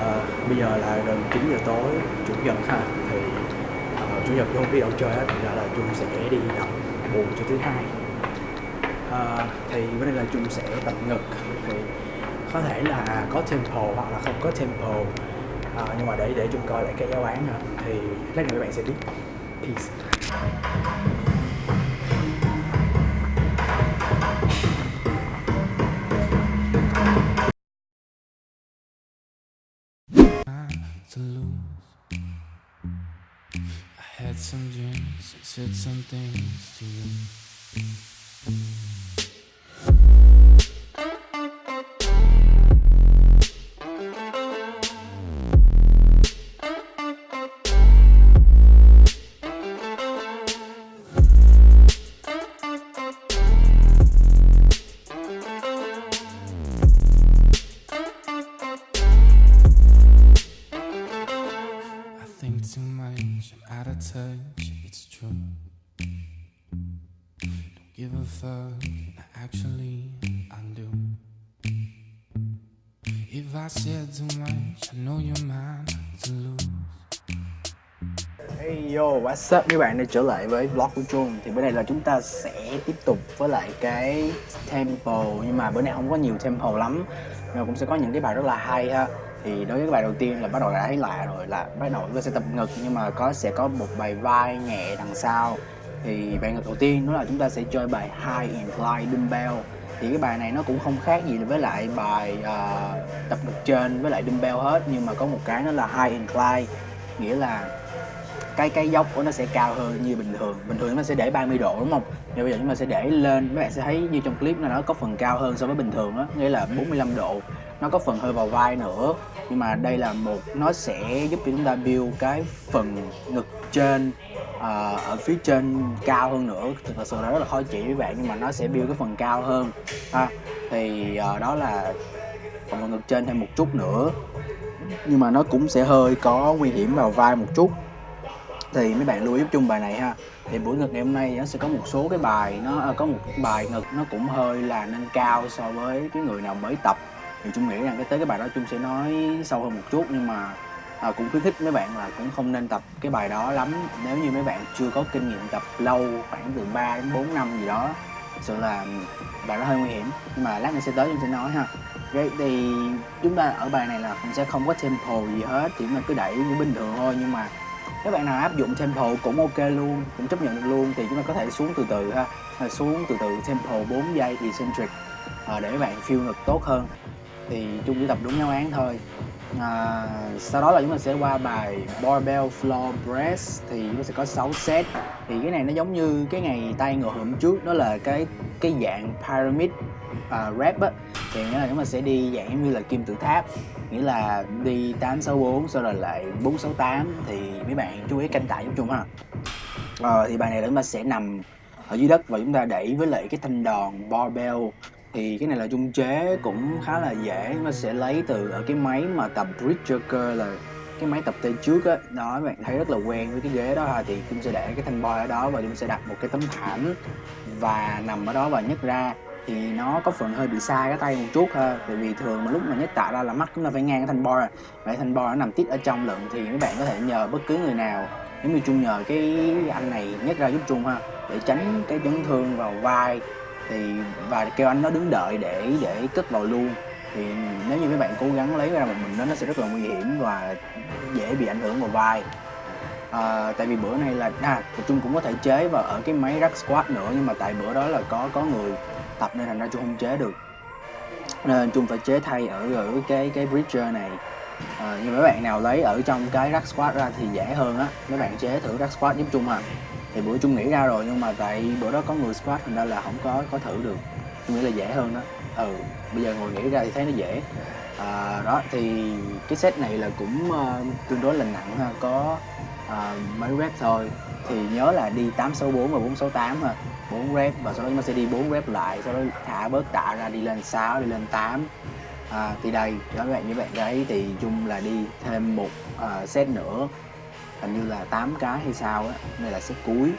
Ờ, bây giờ là gần 9 giờ tối chủ nhật ha thì uh, chủ nhật không đi đâu chơi hết thành ra là chung sẽ đi tập buồn cho thứ hai. Uh, thì vấn đề là chung sẽ tập ngực thì có thể là có tempo hoặc là không có tempo uh, nhưng mà để để chung coi lại cái giáo án ha thì lát nữa các bạn sẽ biết. Peace. Said some things to you. Hey yo, what's up? Các bạn đã trở lại với vlog của Trung? Thì bữa nay là chúng ta sẽ tiếp tục với lại cái tempo Nhưng mà bữa nay không có nhiều tempo lắm. Nhưng mà cũng sẽ có những cái bài rất là hay ha. Thì đối với cái bài đầu tiên là bắt đầu đã thấy lạ rồi là bắt đầu chúng ta sẽ tập ngực Nhưng mà có sẽ có một bài vai nhẹ đằng sau. Thì bài ngực đầu tiên đó là chúng ta sẽ chơi bài High Incline Dumbbell. Thì cái bài này nó cũng không khác gì với lại bài uh, tập ngực trên với lại dumbbell hết nhưng mà có một cái nó là high incline nghĩa là cái cái dốc của nó sẽ cao hơn như bình thường. Bình thường nó sẽ để 30 độ đúng không? Nhưng bây giờ chúng ta sẽ để lên các bạn sẽ thấy như trong clip là nó có phần cao hơn so với bình thường đó nghĩa là 45 độ. Nó có phần hơi vào vai nữa nhưng mà đây là một nó sẽ giúp cho chúng ta build cái phần ngực trên à, ở phía trên cao hơn nữa. Thực sự là rất là khó chỉ với bạn nhưng mà nó sẽ build cái phần cao hơn. Ha thì à, đó là phần ngực trên thêm một chút nữa. Nhưng mà nó cũng sẽ hơi có nguy hiểm vào vai một chút thì mấy bạn lưu ý giúp chung bài này ha. Thì buổi ngực ngày hôm nay nó sẽ có một số cái bài nó à, có một bài ngực nó cũng hơi là nâng cao so với cái người nào mới tập. Thì chung nghĩ rằng cái tới cái bài đó chung sẽ nói sâu hơn một chút nhưng mà à, cũng khuyến khích mấy bạn là cũng không nên tập cái bài đó lắm. Nếu như mấy bạn chưa có kinh nghiệm tập lâu khoảng từ 3 đến 4 năm gì đó thực sự là bài đó hơi nguy hiểm. Nhưng mà lát nữa sẽ tới chúng sẽ nói ha. Vậy thì chúng ta ở bài này là cũng sẽ không có tempo gì hết chỉ mà cứ đẩy như bình thường thôi nhưng mà các bạn nào áp dụng tempo cũng ok luôn cũng chấp nhận được luôn thì chúng ta có thể xuống từ từ ha. À, xuống từ từ tempo 4 giây eccentric à, để các bạn feel ngực tốt hơn. Thì chung chỉ tập đúng giáo án thôi. À, sau đó là chúng ta sẽ qua bài barbell floor press thì nó sẽ có 6 set. Thì cái này nó giống như cái ngày tay ngồi hôm trước đó là cái cái dạng pyramid à, uh, rep á. Thì nghĩa là chúng ta sẽ đi dạng như là kim tự tháp nghĩa là đi 864 sau rồi lại 468 thì mấy bạn chú ý canh tải giúp chung ha ờ, thì bài này là chúng ta sẽ nằm ở dưới đất và chúng ta đẩy với lại cái thanh đòn barbell. Thì cái này là trung chế cũng khá là dễ. Nó sẽ lấy từ ở cái máy mà tập bridge là cái máy tập tay trước á. Đó các bạn thấy rất là quen với cái ghế đó ha. Thì chúng sẽ để cái thanh boy ở đó và chúng sẽ đặt một cái tấm thảm và nằm ở đó và nhấc ra thì nó có phần hơi bị sai cái tay một chút ha. Tại vì thường mà lúc mà nhét tạ ra là mắt chúng ta phải ngang cái thanh boy à. vậy thanh bo nó nằm tít ở trong lận thì các bạn có thể nhờ bất cứ người nào. Nếu như chung nhờ cái anh này nhét ra giúp chung ha để tránh cái chấn thương vào vai thì và kêu anh nó đứng đợi để để cất vào luôn. Thì nếu như các bạn cố gắng lấy ra một mình đó nó sẽ rất là nguy hiểm và dễ bị ảnh hưởng vào vai. À, tại vì bữa nay là à chung cũng có thể chế vào ở cái máy rack squat nữa nhưng mà tại bữa đó là có có người tập nên thành ra chung không chế được. Nên chung phải chế thay ở ở cái cái bridger này. À, nhưng mấy bạn nào lấy ở trong cái rack squat ra thì dễ hơn á. Mấy bạn chế thử rack squat giúp chung à. Thì bữa chung nghĩ ra rồi nhưng mà tại bữa đó có người squat thành ra là không có có thử được. Chung nghĩ là dễ hơn đó ừ bây giờ ngồi nghĩ ra thì thấy nó dễ. À, đó thì cái set này là cũng uh, tương đối là nặng ha. Có uh, mấy rep thôi. Thì nhớ là đi 864 và 468 ha. 4 rep và sau đó chúng ta sẽ đi 4 rep lại sau đó thả bớt tạ ra đi lên 6 đi lên 8 à, thì đây đó các bạn như bạn thấy thì chung là đi thêm một uh, set nữa. Hình như là 8 cái hay sao á đây là set cuối.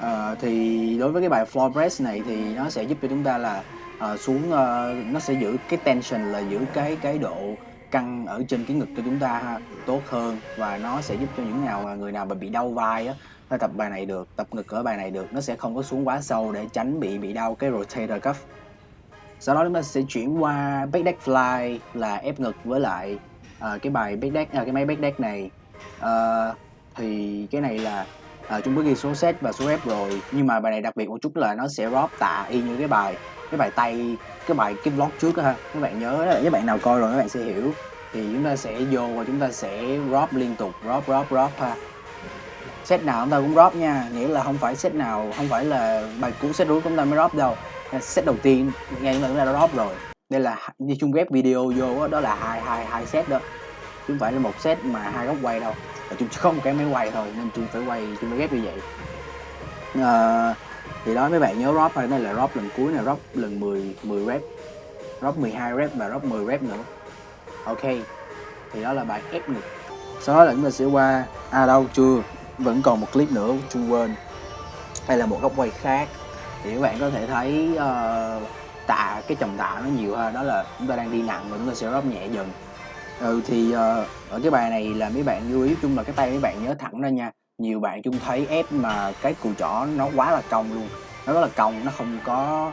Ờ, thì đối với cái bài floor press này thì nó sẽ giúp cho chúng ta là uh, xuống uh, nó sẽ giữ cái tension là giữ cái cái độ căng ở trên cái ngực cho chúng ta ha, tốt hơn. Và nó sẽ giúp cho những nào người nào mà bị đau vai á ta tập bài này được tập ngực ở bài này được. Nó sẽ không có xuống quá sâu để tránh bị bị đau cái rotator cuff. Sau đó chúng ta sẽ chuyển qua back deck fly là ép ngực với lại uh, cái bài back deck à, cái máy back deck này. Uh, thì cái này là ờ, uh, chúng có ghi số set và số ép rồi. Nhưng mà bài này đặc biệt một chút là nó sẽ drop tạ y như cái bài cái bài tay cái bài cái vlog trước ha. Các bạn nhớ đó các bạn nào coi rồi các bạn sẽ hiểu. Thì chúng ta sẽ vô và chúng ta sẽ drop liên tục drop drop drop ha set nào chúng ta cũng drop nha. Nghĩa là không phải set nào không phải là bài cũ set rút chúng ta mới drop đâu. Set đầu tiên ngay chúng ta đã drop rồi. Đây là như chung ghép video vô đó, đó là hai hai hai set đó. Chứ không phải là một set mà hai góc quay đâu. Và chung không cái máy quay thôi nên chung phải quay chung phải ghép như vậy. À, thì đó mấy bạn nhớ drop thôi. Đây là drop lần cuối này drop lần 10 10 rep. Drop 12 rep và drop 10 rep nữa. Ok thì đó là bài ép ngực. Sau đó là chúng ta sẽ qua à đâu chưa vẫn còn một clip nữa chung quên. Đây là một góc quay khác. Thì các bạn có thể thấy uh, tạ cái chồng tạ nó nhiều hơn. Đó là chúng ta đang đi nặng và chúng ta sẽ drop nhẹ dần. Ừ thì uh, ở cái bài này là mấy bạn lưu ý. Chung là cái tay mấy bạn nhớ thẳng ra nha. Nhiều bạn chung thấy ép mà cái cùi chỏ nó quá là cong luôn. Nó rất là cong nó không có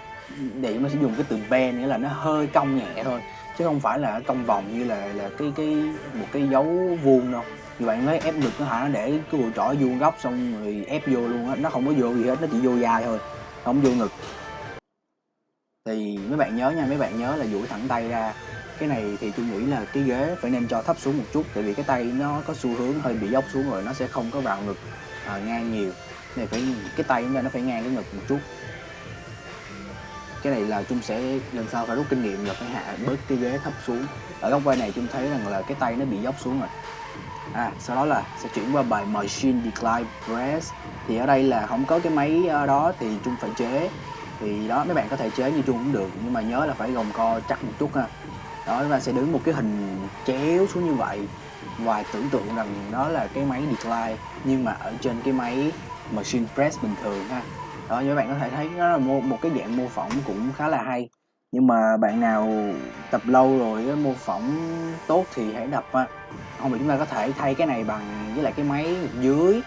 để chúng ta sẽ dùng cái từ bend nghĩa là nó hơi cong nhẹ thôi chứ không phải là cong vòng như là là cái cái một cái dấu vuông đâu. Như bạn lấy ép ngực nó hả nó để cái cùi chỏ vuông góc xong rồi ép vô luôn á nó không có vô gì hết nó chỉ vô dài thôi không vô ngực. Thì mấy bạn nhớ nha mấy bạn nhớ là duỗi thẳng tay ra. Cái này thì tôi nghĩ là cái ghế phải nên cho thấp xuống một chút tại vì cái tay nó có xu hướng hơi bị dốc xuống rồi nó sẽ không có vào ngực à, ngang nhiều. Này phải cái tay chúng ta nó phải ngang cái ngực một chút cái này là chung sẽ lần sau phải rút kinh nghiệm là phải hạ bớt cái ghế thấp xuống. Ở góc quay này chung thấy rằng là cái tay nó bị dốc xuống rồi. À sau đó là sẽ chuyển qua bài machine decline press. Thì ở đây là không có cái máy ờ, đó thì chung phải chế. Thì đó, mấy bạn có thể chế như chung cũng được, nhưng mà nhớ là phải gồng co chắc một chút ha. Đó, chúng ta sẽ đứng một cái hình chéo xuống như vậy. Và tưởng tượng rằng đó là cái máy decline, nhưng mà ở trên cái máy machine press bình thường ha đó như bạn có thể thấy nó là một, một cái dạng mô phỏng cũng khá là hay. Nhưng mà bạn nào tập lâu rồi mô phỏng tốt thì hãy đập ha không thì chúng ta có thể thay cái này bằng với lại cái máy dưới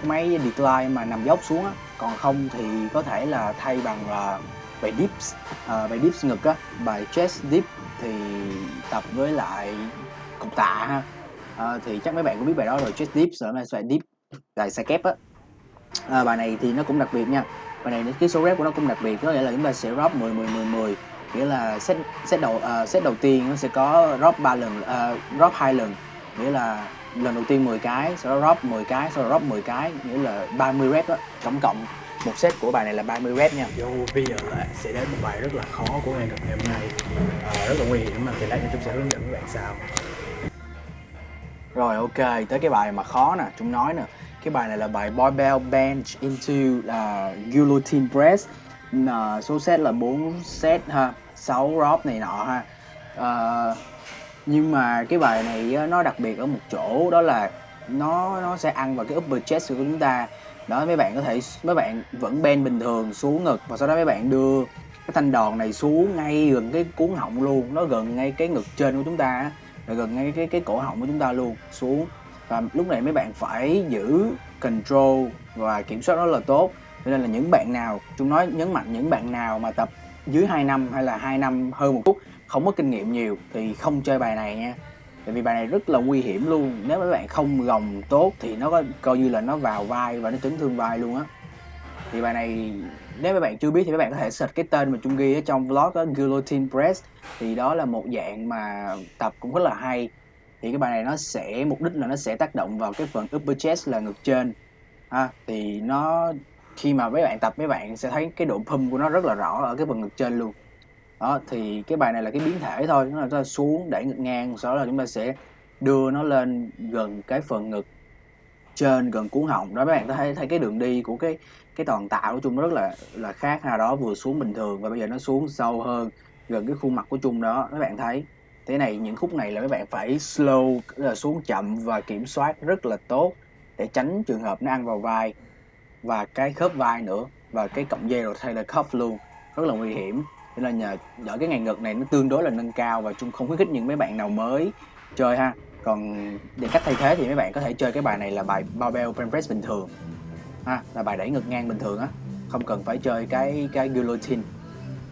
cái máy decline mà nằm dốc xuống á. Còn không thì có thể là thay bằng là bài dips uh, bài dips ngực á bài chest dip thì tập với lại cục tạ ha. À, thì chắc mấy bạn cũng biết bài đó rồi chest dips rồi là bài dip bài sai kép á. À, bài này thì nó cũng đặc biệt nha bài này cái số rep của nó cũng đặc biệt có nghĩa là chúng ta sẽ drop 10 10 10 10 nghĩa là set set đầu uh, set đầu tiên nó sẽ có drop 3 lần uh, drop hai lần. Nghĩa là lần đầu tiên 10 cái sau đó drop 10 cái sau đó drop 10 cái nghĩa là 30 rep đó tổng cộng. Một set của bài này là 30 rep nha. Yo, bây giờ sẽ đến một bài rất là khó của ngày ngày hôm nay. À, rất là nguy hiểm mà thì lát nữa chúng sẽ hướng dẫn các bạn sao rồi ok tới cái bài mà khó nè chúng nói nè cái bài này là bài barbell bench into uh, guillotine press. Uh, số set là 4 set ha 6 drop này nọ ha. Uh, nhưng mà cái bài này nó đặc biệt ở một chỗ đó là nó nó sẽ ăn vào cái upper chest của chúng ta. Đó mấy bạn có thể mấy bạn vẫn bend bình thường xuống ngực và sau đó mấy bạn đưa cái thanh đòn này xuống ngay gần cái cuốn họng luôn. Nó gần ngay cái ngực trên của chúng ta rồi gần ngay cái cái cổ họng của chúng ta luôn xuống và lúc này mấy bạn phải giữ control và kiểm soát rất là tốt. Cho nên là những bạn nào, chúng nói, nhấn mạnh những bạn nào mà tập dưới 2 năm hay là 2 năm hơn một chút không có kinh nghiệm nhiều thì không chơi bài này nha. Tại vì bài này rất là nguy hiểm luôn. Nếu mấy bạn không gồng tốt thì nó có, coi như là nó vào vai và nó chấn thương vai luôn á. Thì bài này, nếu mấy bạn chưa biết thì mấy bạn có thể search cái tên mà chung ghi ở trong vlog đó guillotine press. Thì đó là một dạng mà tập cũng rất là hay thì cái bài này nó sẽ, mục đích là nó sẽ tác động vào cái phần upper chest là ngực trên. Ha, thì nó, khi mà mấy bạn tập, mấy bạn sẽ thấy cái độ pump của nó rất là rõ ở cái phần ngực trên luôn. Đó, thì cái bài này là cái biến thể thôi, nó là chúng ta xuống, đẩy ngực ngang, sau đó là chúng ta sẽ đưa nó lên gần cái phần ngực trên, gần cuốn họng. Đó, mấy bạn thấy thấy cái đường đi của cái cái toàn tạo của chung rất là là khác ha. Đó, vừa xuống bình thường và bây giờ nó xuống sâu hơn gần cái khuôn mặt của chung đó. Các bạn thấy? Thế này, những khúc này là các bạn phải slow, là xuống chậm và kiểm soát rất là tốt để tránh trường hợp nó ăn vào vai và cái khớp vai nữa và cái cọng dây rồi thay là cuff luôn. Rất là nguy hiểm. Nên là nhờ ở cái ngày ngực này nó tương đối là nâng cao và chung không khuyến khích những mấy bạn nào mới chơi ha. Còn để cách thay thế thì mấy bạn có thể chơi cái bài này là bài barbell bench press bình thường. Ha, là bài đẩy ngực ngang bình thường á. Không cần phải chơi cái cái guillotine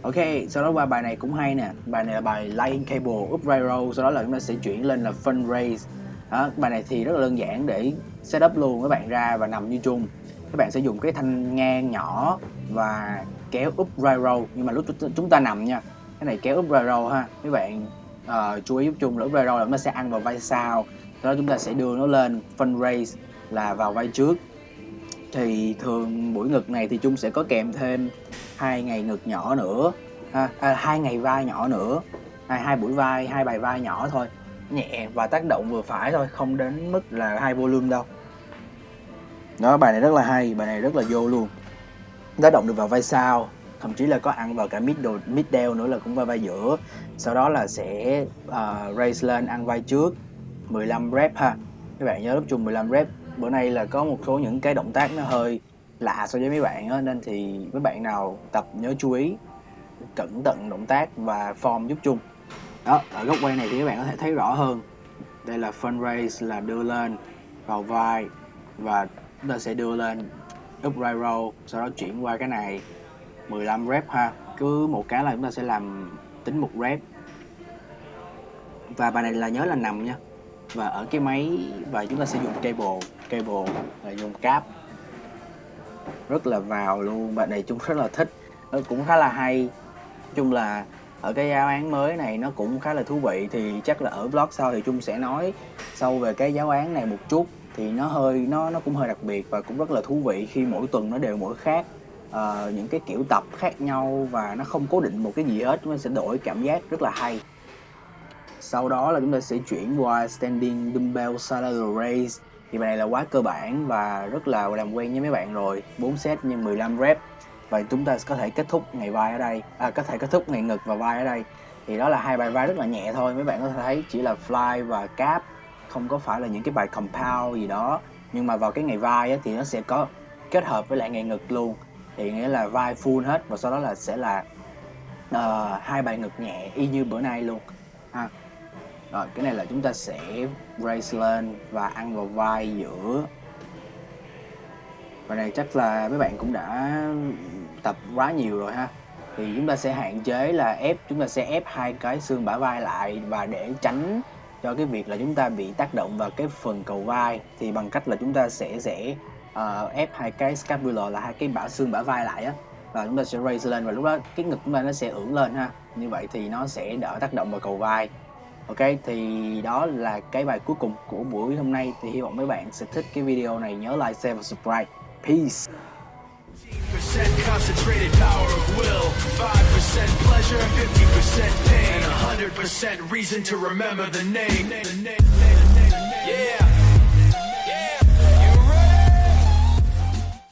ok sau đó qua bài này cũng hay nè. Bài này là bài line cable upright roll. sau đó là chúng ta sẽ chuyển lên là Fundraise. Raise đó, bài này thì rất là đơn giản để setup luôn các bạn ra và nằm như chung. Các bạn sẽ dùng cái thanh ngang nhỏ và kéo upright roll. nhưng mà lúc chúng ta nằm nha. Cái này kéo upright roll ha. Các bạn uh, chú ý giúp chung là upright roll là nó sẽ ăn vào vai sau. Sau đó chúng ta sẽ đưa nó lên Fundraise raise là vào vai trước thì thường buổi ngực này thì chung sẽ có kèm thêm hai ngày ngực nhỏ nữa à, à, hai ngày vai nhỏ nữa. Hai hai buổi vai hai bài vai nhỏ thôi. Nhẹ và tác động vừa phải thôi không đến mức là hai volume đâu. Đó bài này rất là hay bài này rất là vô luôn. Tác động được vào vai sau thậm chí là có ăn vào cả mid middle mid đeo nữa là cũng vào vai giữa. Sau đó là sẽ uh, raise lên ăn vai trước. 15 rep ha. Các bạn nhớ lúc chung 15 rep bữa nay là có một số những cái động tác nó hơi lạ so với mấy bạn á, nên thì mấy bạn nào tập nhớ chú ý, cẩn thận động tác và form giúp chung. Đó, ở góc quay này thì các bạn có thể thấy rõ hơn. Đây là front raise là đưa lên vào vai và chúng ta sẽ đưa lên upright row, sau đó chuyển qua cái này. 15 rep ha, cứ một cái là chúng ta sẽ làm tính một rep. Và bài này là nhớ là nằm nha. Và ở cái máy và chúng ta sẽ dùng cable cable là dùng cáp. Rất là vào luôn bạn này chung rất là thích. Nó cũng khá là hay. Chung là ở cái giáo án mới này nó cũng khá là thú vị thì chắc là ở blog sau thì chung sẽ nói sâu về cái giáo án này một chút. Thì nó hơi nó nó cũng hơi đặc biệt và cũng rất là thú vị khi mỗi tuần nó đều mỗi khác. Uh, những cái kiểu tập khác nhau và nó không cố định một cái gì hết nó sẽ đổi cảm giác rất là hay. Sau đó là chúng ta sẽ chuyển qua standing dumbbell lateral raise thì bài này là quá cơ bản và rất là làm quen với mấy bạn rồi. 4 set nhân 15 rep. Và chúng ta có thể kết thúc ngày vai ở đây. À, có thể kết thúc ngày ngực và vai ở đây. Thì đó là hai bài vai rất là nhẹ thôi. Mấy bạn có thể thấy chỉ là fly và cap. Không có phải là những cái bài compound gì đó. Nhưng mà vào cái ngày vai ấy, thì nó sẽ có kết hợp với lại ngày ngực luôn. Thì nghĩa là vai full hết. Và sau đó là sẽ là uh, hai bài ngực nhẹ y như bữa nay luôn rồi cái này là chúng ta sẽ raise lên và ăn vào vai giữa. Và này chắc là mấy bạn cũng đã tập quá nhiều rồi ha. Thì chúng ta sẽ hạn chế là ép chúng ta sẽ ép hai cái xương bả vai lại và để tránh cho cái việc là chúng ta bị tác động vào cái phần cầu vai. Thì bằng cách là chúng ta sẽ sẽ uh, ép hai cái scapular là hai cái bả xương bả vai lại á. Và chúng ta sẽ raise lên và lúc đó cái ngực chúng ta nó sẽ ưỡn lên ha. Như vậy thì nó sẽ đỡ tác động vào cầu vai ok, thì đó là cái bài cuối cùng của buổi hôm nay. Thì hy vọng mấy bạn sẽ thích cái video này. Nhớ like, share và subscribe. Peace. Concentrated power of will 5% pleasure 50% pain and 100% reason to remember the name. Yeah.